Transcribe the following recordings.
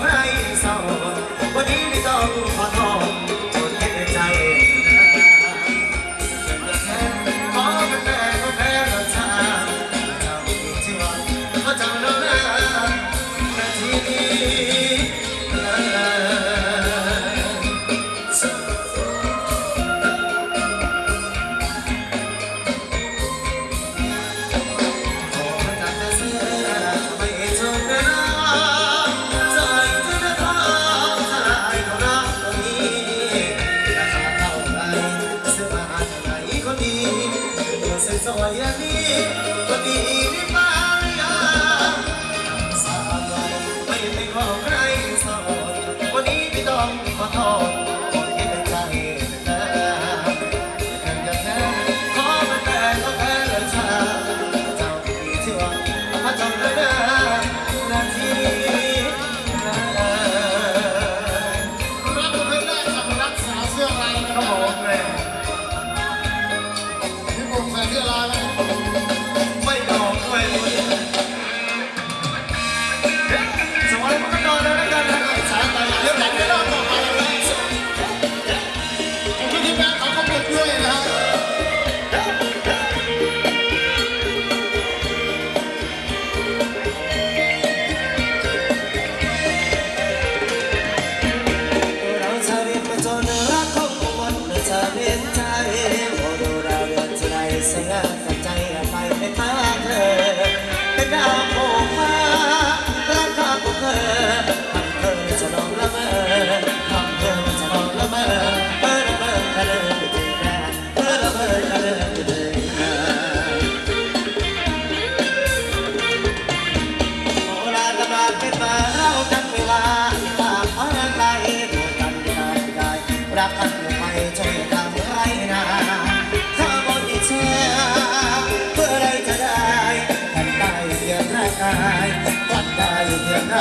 mai sau สวยสว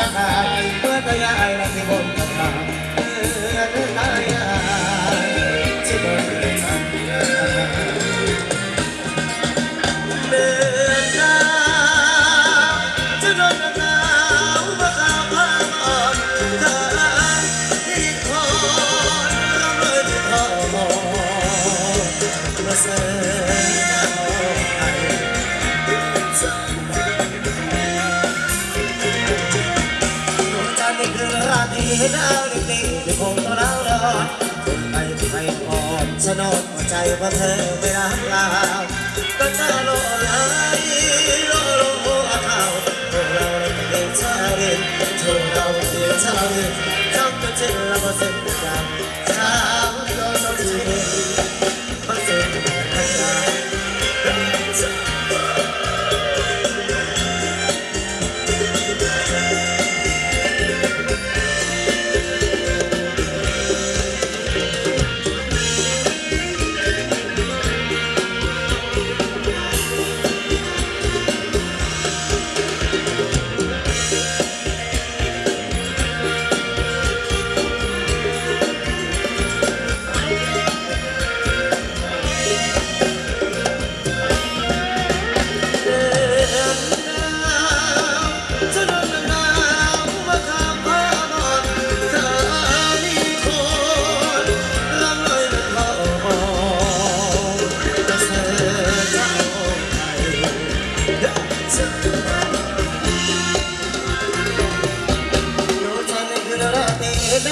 รางกาเพื่อตัวยายและที่บนกำลังเพื่อตายายที่บนกำลังเดินทางจะโดนหนาวมาข้ามผ่านอ่อนเธอที่คอยรำเลยที่ทอมาเส ราตรีดาวเด็กๆยังคงต้องเรารอคนไปที่ไม่พอสนดหัวใจเพราะเธอไม่รักเราก็จะโลไหลโลโลโอ้อาเขาพวกเราเป็นชาเรียนพวกเราเป็นชาเรียนจำกันเช่นเราเส้นดำชาเราต้องเรีย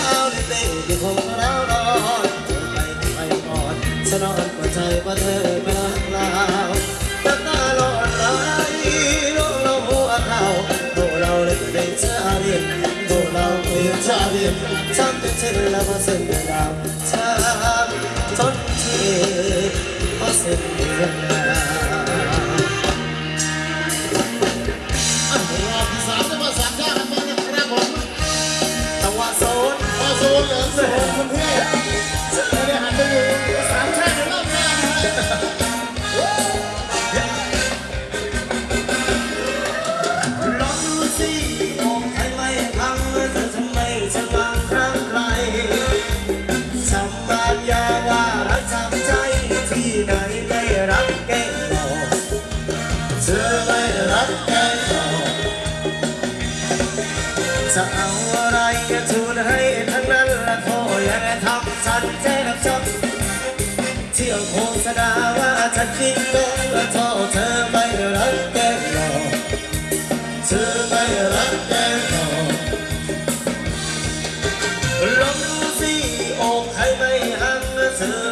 าวในเต้ที่คงเรารอเธอไปไปก่อนฉันนอนกว่าใจว่าเธอไม่รักเราตาตาลอยไหลโลโลหัวเขาโลเราเลยเป็นชาเรียนโลเราเป็นชาเรียนฉันเป็นเช่นแล้วมาเส้นดาวช้ำจนที่พอเส้นเดือน จะเอาอะไรทูลให้ทั้งนั้นละโทษอย่าทำฉันเจ็บช้ำเที่ยวโฆษณาว่าฉันคิดโกงและโทษเธอไม่รักแก้หลอกเธอไม่รักแน่นอนลองดูสิอกใครไม่หันเธอ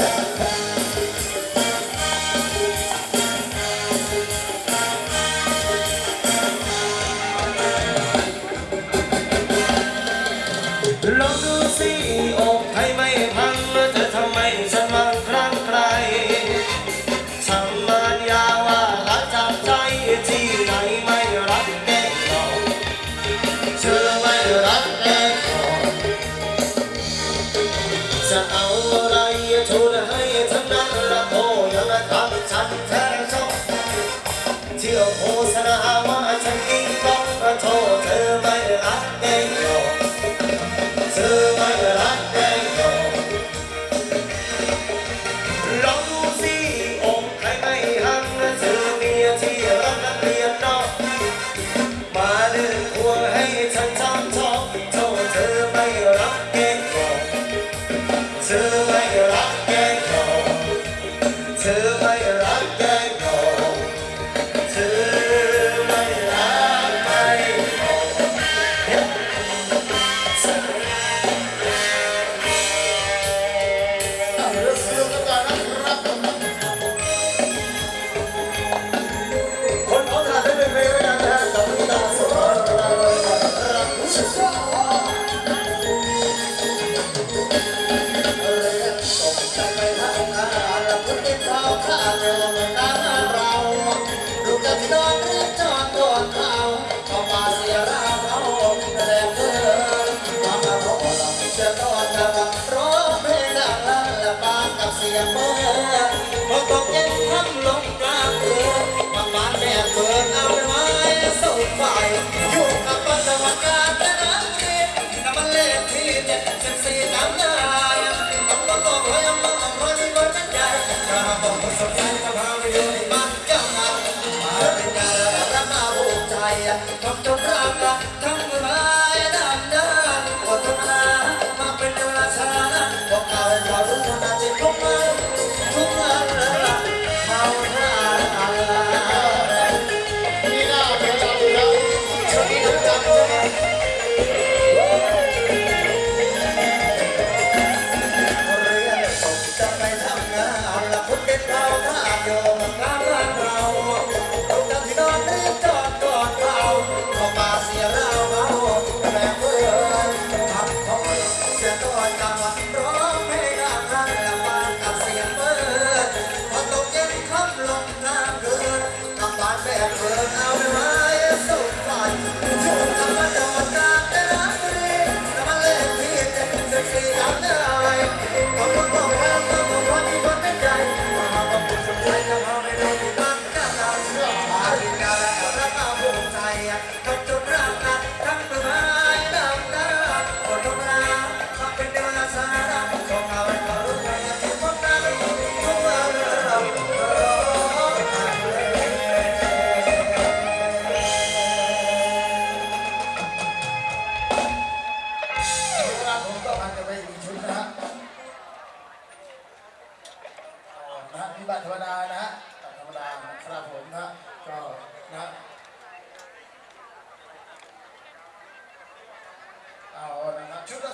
Yeah. นะ บัตรธรรมดานะฮะธรรมดาครับผมนะก็นะเอานะครับชุดละ